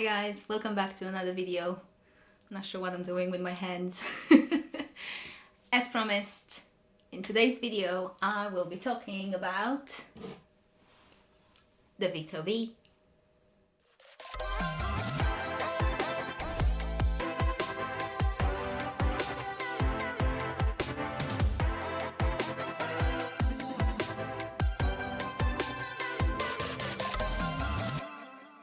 Hi guys, welcome back to another video. I'm Not sure what I'm doing with my hands. As promised, in today's video I will be talking about the Vito B.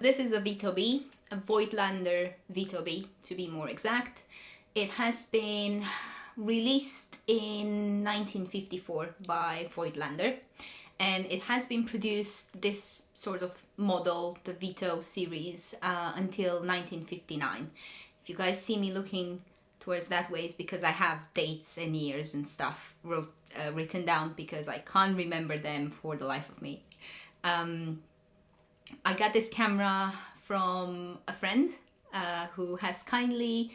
This is a Vito B, Voigtlander Vito B to be more exact. It has been released in 1954 by Voigtlander and it has been produced this sort of model, the Vito series, uh, until 1959. If you guys see me looking towards that way, it's because I have dates and years and stuff wrote, uh, written down because I can't remember them for the life of me. Um, I got this camera from a friend uh, who has kindly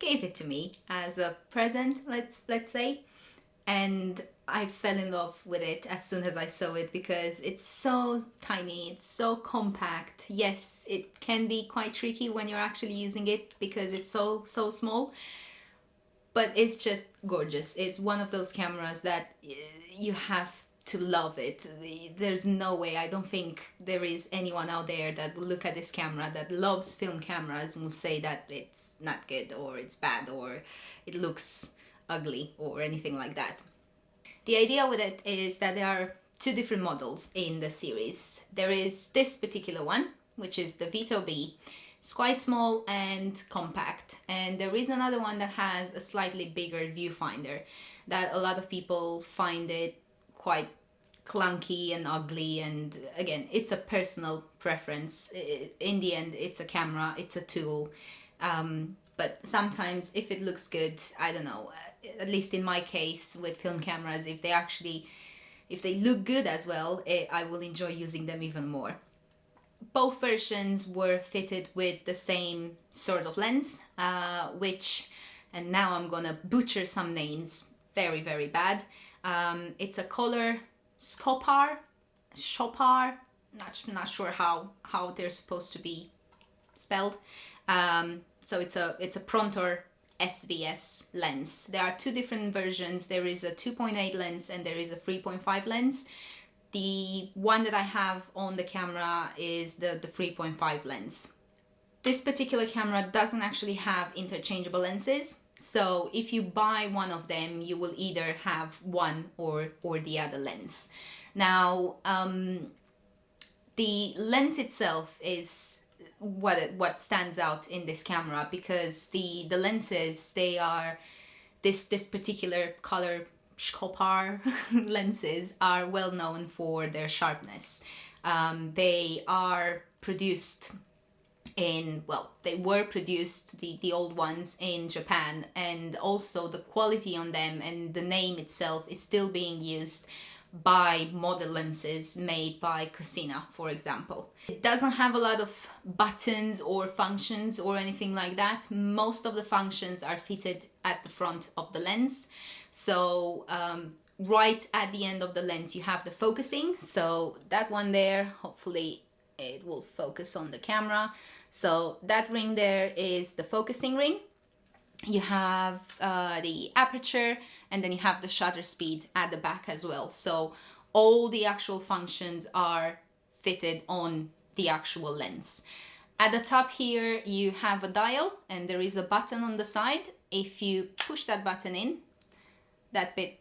gave it to me as a present, let's let's say. And I fell in love with it as soon as I saw it because it's so tiny, it's so compact. Yes, it can be quite tricky when you're actually using it because it's so, so small. But it's just gorgeous. It's one of those cameras that you have to love it. There's no way, I don't think there is anyone out there that will look at this camera that loves film cameras and will say that it's not good or it's bad or it looks ugly or anything like that. The idea with it is that there are two different models in the series. There is this particular one, which is the Vito B. It's quite small and compact. And there is another one that has a slightly bigger viewfinder that a lot of people find it quite clunky and ugly and again it's a personal preference. In the end it's a camera it's a tool. Um, but sometimes if it looks good I don't know at least in my case with film cameras if they actually if they look good as well it, I will enjoy using them even more. Both versions were fitted with the same sort of lens uh, which and now I'm gonna butcher some names very very bad. Um, it's a color Skopar, Chopar, not, not sure how, how they're supposed to be spelled. Um, so it's a, it's a Prontor SVS lens. There are two different versions. There is a 2.8 lens and there is a 3.5 lens. The one that I have on the camera is the, the 3.5 lens. This particular camera doesn't actually have interchangeable lenses. So if you buy one of them, you will either have one or, or the other lens. Now, um, the lens itself is what what stands out in this camera because the the lenses they are this this particular color Skopar lenses are well known for their sharpness. Um, they are produced in well they were produced the the old ones in Japan and also the quality on them and the name itself is still being used by model lenses made by Cosina for example. It doesn't have a lot of buttons or functions or anything like that. Most of the functions are fitted at the front of the lens so um, right at the end of the lens you have the focusing so that one there hopefully it will focus on the camera so that ring there is the focusing ring. You have uh, the aperture and then you have the shutter speed at the back as well. So all the actual functions are fitted on the actual lens. At the top here you have a dial and there is a button on the side. If you push that button in, that bit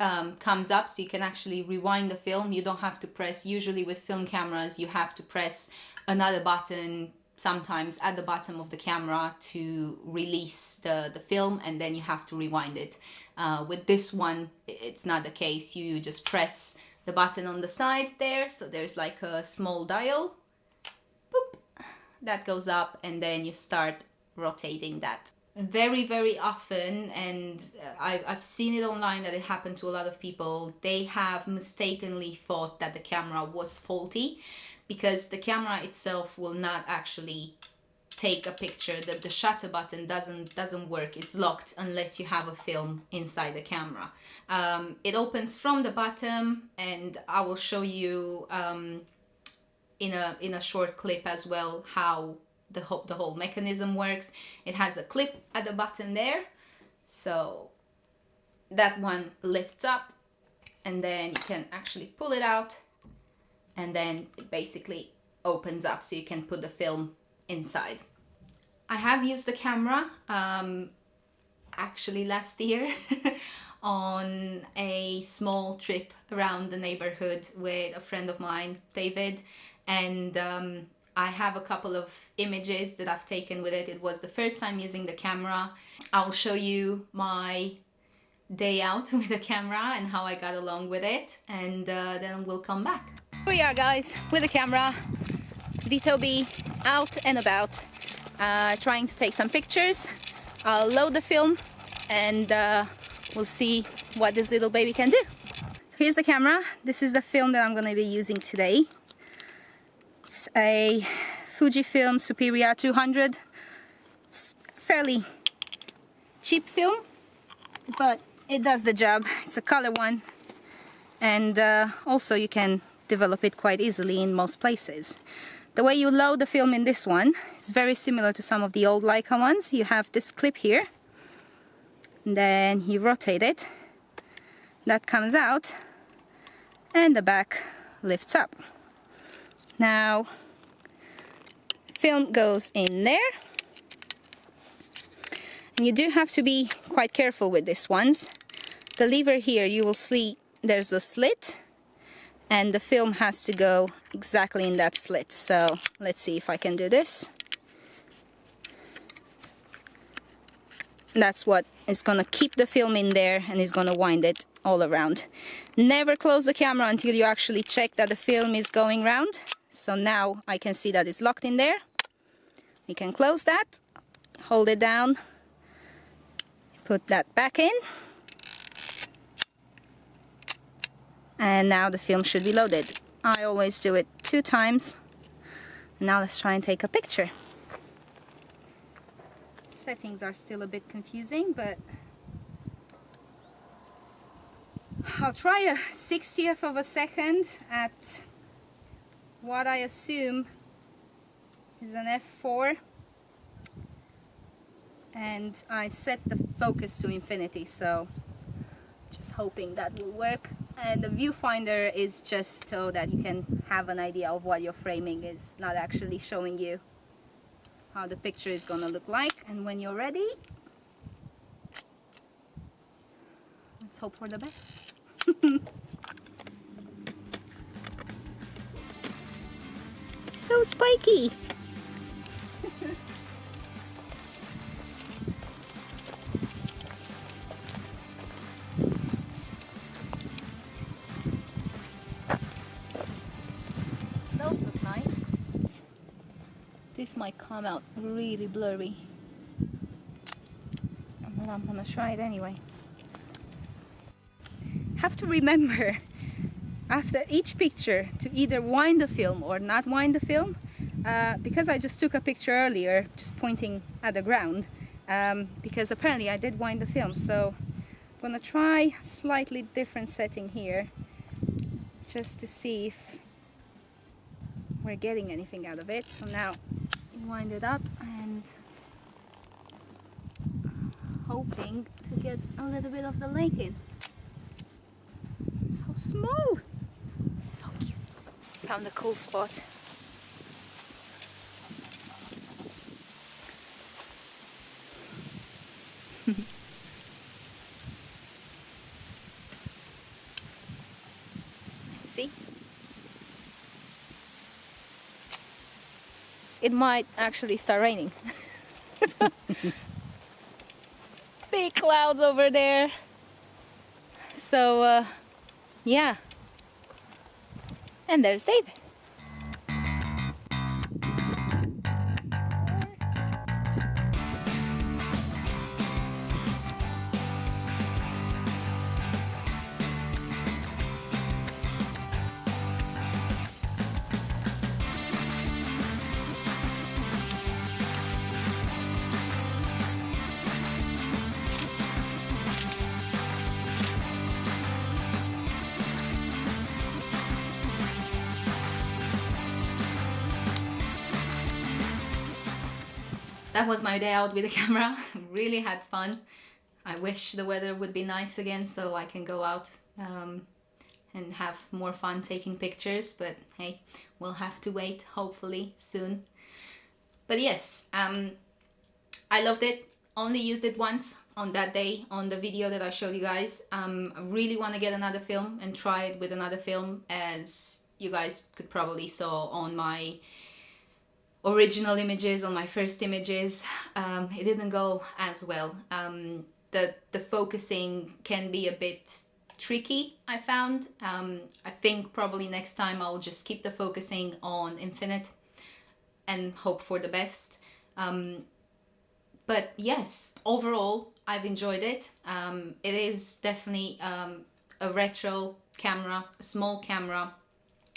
um, comes up so you can actually rewind the film. You don't have to press, usually with film cameras you have to press another button sometimes at the bottom of the camera to release the, the film and then you have to rewind it. Uh, with this one, it's not the case. You just press the button on the side there. So there's like a small dial. Boop, that goes up and then you start rotating that. Very, very often, and I've, I've seen it online that it happened to a lot of people, they have mistakenly thought that the camera was faulty because the camera itself will not actually take a picture. That the shutter button doesn't doesn't work. It's locked unless you have a film inside the camera. Um, it opens from the bottom and I will show you um, in a in a short clip as well how the whole the whole mechanism works. It has a clip at the bottom there, so that one lifts up, and then you can actually pull it out, and then it basically opens up so you can put the film inside. I have used the camera um, actually last year on a small trip around the neighborhood with a friend of mine, David, and um, I have a couple of images that I've taken with it. It was the first time using the camera. I'll show you my day out with the camera and how I got along with it and uh, then we'll come back. We are guys with the camera, Vito B out and about uh, trying to take some pictures. I'll load the film and uh, we'll see what this little baby can do. So here's the camera. This is the film that I'm going to be using today. It's a Fujifilm Superior 200. It's fairly cheap film, but it does the job. It's a color one and uh, also you can develop it quite easily in most places. The way you load the film in this one is very similar to some of the old Leica ones. You have this clip here then you rotate it. That comes out and the back lifts up. Now film goes in there. And you do have to be quite careful with these ones. The lever here you will see there's a slit and the film has to go exactly in that slit so let's see if I can do this that's what is gonna keep the film in there and is gonna wind it all around. Never close the camera until you actually check that the film is going round. So now I can see that it's locked in there. We can close that, hold it down, put that back in. And now the film should be loaded. I always do it two times. Now let's try and take a picture settings are still a bit confusing, but I'll try a 60th of a second at what I assume is an f4 and I set the focus to infinity so hoping that will work. And the viewfinder is just so that you can have an idea of what you're framing is not actually showing you how the picture is gonna look like. And when you're ready let's hope for the best. So spiky might come out really blurry. But I'm gonna try it anyway. Have to remember after each picture to either wind the film or not wind the film uh, because I just took a picture earlier just pointing at the ground um, because apparently I did wind the film so I'm gonna try slightly different setting here just to see if we're getting anything out of it so now wind it up and hoping to get a little bit of the lake in. So small! So cute. Found a cool spot. See? It might actually start raining. Big clouds over there. So, uh, yeah. And there's David. That was my day out with the camera. really had fun. I wish the weather would be nice again so I can go out um, and have more fun taking pictures but hey we'll have to wait hopefully soon but yes um, I loved it only used it once on that day on the video that I showed you guys um, I really want to get another film and try it with another film as you guys could probably saw on my original images on my first images um, it didn't go as well. Um, the the focusing can be a bit tricky I found. Um, I think probably next time I'll just keep the focusing on infinite and hope for the best. Um, but yes overall I've enjoyed it. Um, it is definitely um, a retro camera a small camera.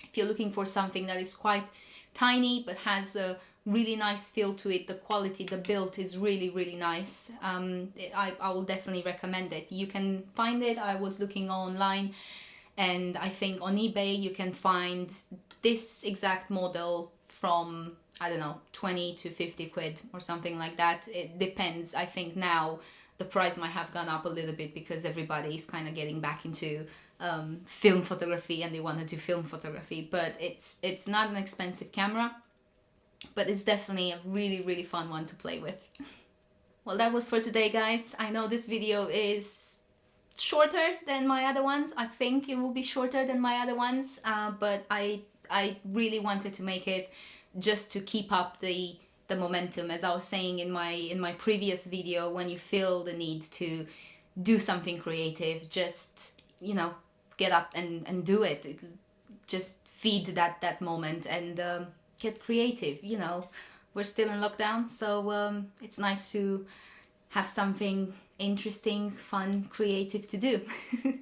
If you're looking for something that is quite tiny but has a really nice feel to it. The quality the build is really really nice. Um, I, I will definitely recommend it. You can find it. I was looking online and I think on eBay you can find this exact model from I don't know 20 to 50 quid or something like that. It depends. I think now the price might have gone up a little bit because everybody is kind of getting back into um, film photography and they want to do film photography but it's it's not an expensive camera but it's definitely a really really fun one to play with. well that was for today guys. I know this video is shorter than my other ones. I think it will be shorter than my other ones uh, but I, I really wanted to make it just to keep up the the momentum as I was saying in my in my previous video when you feel the need to do something creative just you know get up and, and do it. it just feed that that moment and um, get creative you know we're still in lockdown so um, it's nice to have something interesting fun creative to do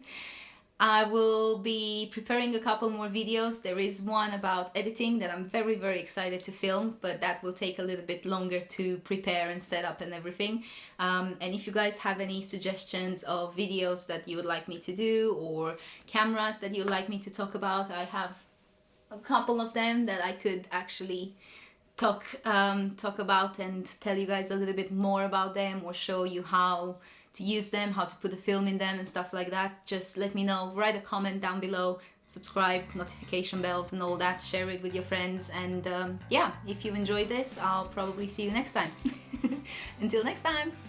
I will be preparing a couple more videos. There is one about editing that I'm very, very excited to film, but that will take a little bit longer to prepare and set up and everything. Um, and if you guys have any suggestions of videos that you would like me to do or cameras that you'd like me to talk about, I have a couple of them that I could actually talk um, talk about and tell you guys a little bit more about them or show you how to use them, how to put the film in them and stuff like that. Just let me know, write a comment down below, subscribe, notification bells and all that, share it with your friends and um, yeah, if you enjoyed this, I'll probably see you next time. Until next time!